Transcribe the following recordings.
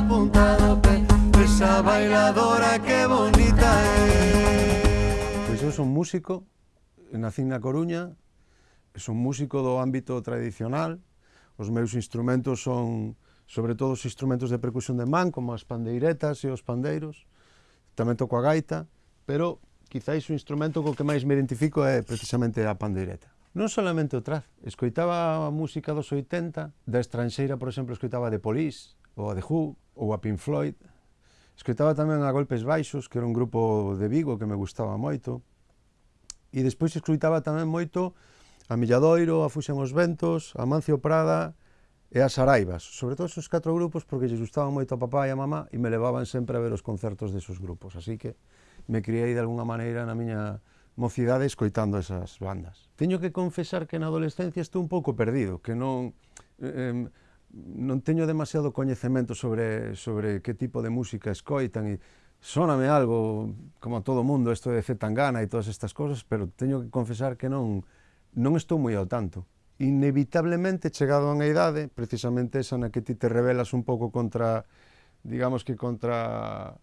la punta do pé Esa bailadora que bonita é Pois eu son músico, nací na Coruña Son músico do ámbito tradicional Os meus instrumentos son sobre todo os instrumentos de percusión de man Como as pandeiretas e os pandeiros Tamén toco a gaita Pero quizáis o instrumento co que máis me identifico é precisamente a pandeireta. Non solamente o traz, escoitaba a música dos 80, da estranxeira, por exemplo, escoitaba de Police, ou a de Who, ou a Pink Floyd. Escoitaba tamén a Golpes Baixos, que era un grupo de Vigo que me gustaba moito. E despois escoitaba tamén moito a Milladoiro, a Fuxen os Ventos, a Mancio Prada e a Saraibas. Sobre todo esos catro grupos porque lles gustaban moito a papá e a mamá e me levaban sempre a ver os concertos desos grupos. Así que me criei de alguna maneira na miña mocidade escoitando esas bandas. Teño que confesar que na adolescencia estou un pouco perdido, que non... Eh, non teño demasiado coñecemento sobre, sobre que tipo de música escoitan e soname algo, como a todo mundo, isto de Zetangana e todas estas cosas, pero teño que confesar que non, non estou moi ao tanto. Inevitablemente, chegado a unha idade, precisamente esa na que ti te revelas un pouco contra, digamos que contra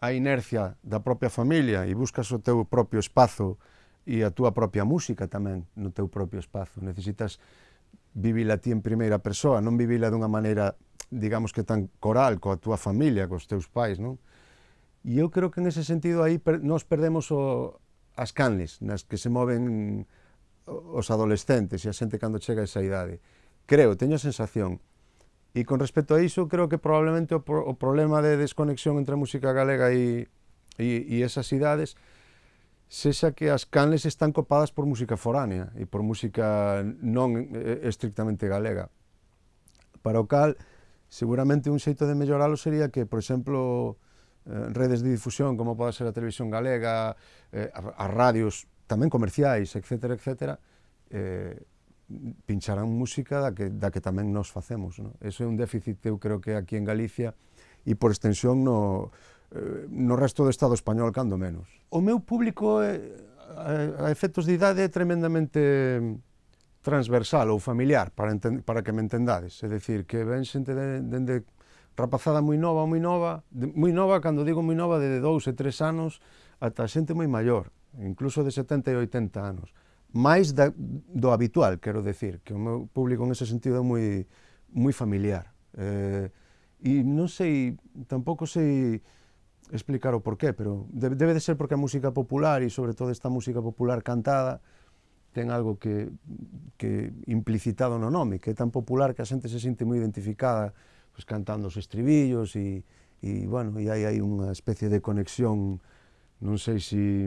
a inercia da propia familia e buscas o teu propio espazo e a túa propia música tamén no teu propio espazo. Necesitas vivila ti en primeira persoa, non vivila dunha maneira, digamos que tan coral, coa túa familia, cos teus pais, non? E eu creo que en ese sentido aí per, nos perdemos o, as canles nas que se moven os adolescentes e a xente cando chega a esa idade. Creo, teño a sensación. E con respecto a iso, creo que probablemente o, pro, o problema de desconexión entre a música galega e, e, e esas idades sexa que as canles están copadas por música foránea e por música non eh, estrictamente galega. Para o cal, seguramente un xeito de melloralo sería que, por exemplo, eh, redes de difusión como pode ser a televisión galega, eh, as radios tamén comerciais, etc., etc., eh, pincharán música da que, da que tamén nos facemos. No? Eso é un déficit, eu creo que aquí en Galicia, e por extensión no, Eh, no resto do Estado español cando menos. O meu público eh, a efectos de idade é tremendamente transversal ou familiar, para, para que me entendades. É dicir, que ven xente dende de, de rapazada moi nova, moi nova, de, moi nova, cando digo moi nova, de 2 e 3 anos, ata xente moi maior, incluso de 70 e 80 anos. Mais da, do habitual, quero decir, que o meu público en ese sentido é moi, moi familiar. Eh, e non sei, tampouco sei explicar o porqué, pero debe, debe de ser porque a música popular e sobre todo esta música popular cantada ten algo que, que implicitado no nome, que é tan popular que a xente se sente moi identificada pues, cantando os estribillos e, e bueno, e hai, hai unha especie de conexión, non sei se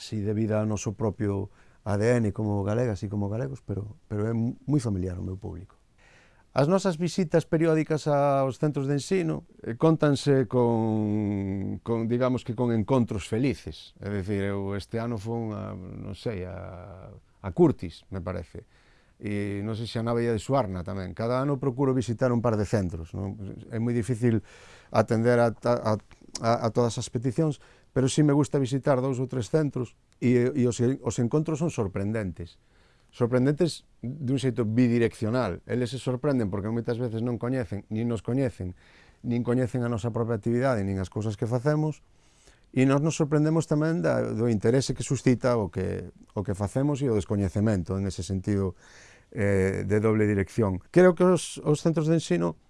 si, si debida ao noso propio ADN como galegas e como galegos, pero, pero é moi familiar o meu público. As nosas visitas periódicas aos centros de ensino eh, contanse con, con digamos que con encontros felices. É dicir, eu este ano fui a, non sei, a, a Curtis, me parece. E non sei se a Navella de Suarna tamén. Cada ano procuro visitar un par de centros. Non? É moi difícil atender a, a, a, a todas as peticións, pero si sí me gusta visitar dous ou tres centros e, e os, os encontros son sorprendentes sorprendentes dun xeito bidireccional. Eles se sorprenden porque moitas veces non coñecen, nin nos coñecen, nin coñecen a nosa propia actividade, nin as cousas que facemos, e nós nos sorprendemos tamén da, do interese que suscita o que, o que facemos e o descoñecemento, en ese sentido eh, de doble dirección. Creo que os, os centros de ensino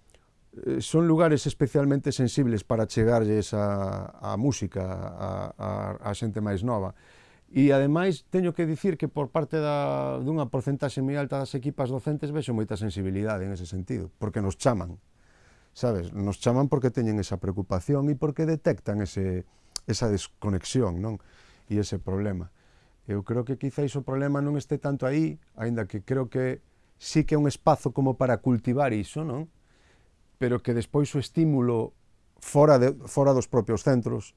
eh, son lugares especialmente sensibles para chegarlles a, a música a, a, a xente máis nova. E ademais teño que dicir que por parte da, dunha porcentaxe moi alta das equipas docentes vexo moita sensibilidade en ese sentido, porque nos chaman, sabes? Nos chaman porque teñen esa preocupación e porque detectan ese, esa desconexión, non? E ese problema. Eu creo que quizáis o problema non este tanto aí, aínda que creo que sí que é un espazo como para cultivar iso, non? Pero que despois o estímulo fora, de, fora dos propios centros,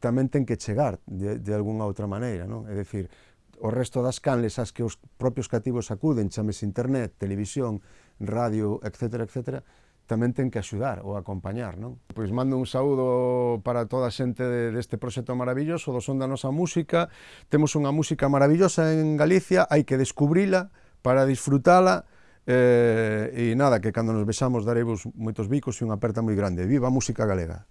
tamén ten que chegar de, de algunha outra maneira, non? É dicir, o resto das canles as que os propios cativos acuden, chames internet, televisión, radio, etc., etc., tamén ten que axudar ou acompañar, non? Pois mando un saúdo para toda a xente deste proxecto maravilloso do Son da Nosa Música. Temos unha música maravillosa en Galicia, hai que descubrila para disfrutala, eh, e nada, que cando nos besamos daremos moitos bicos e unha aperta moi grande. Viva a música galega!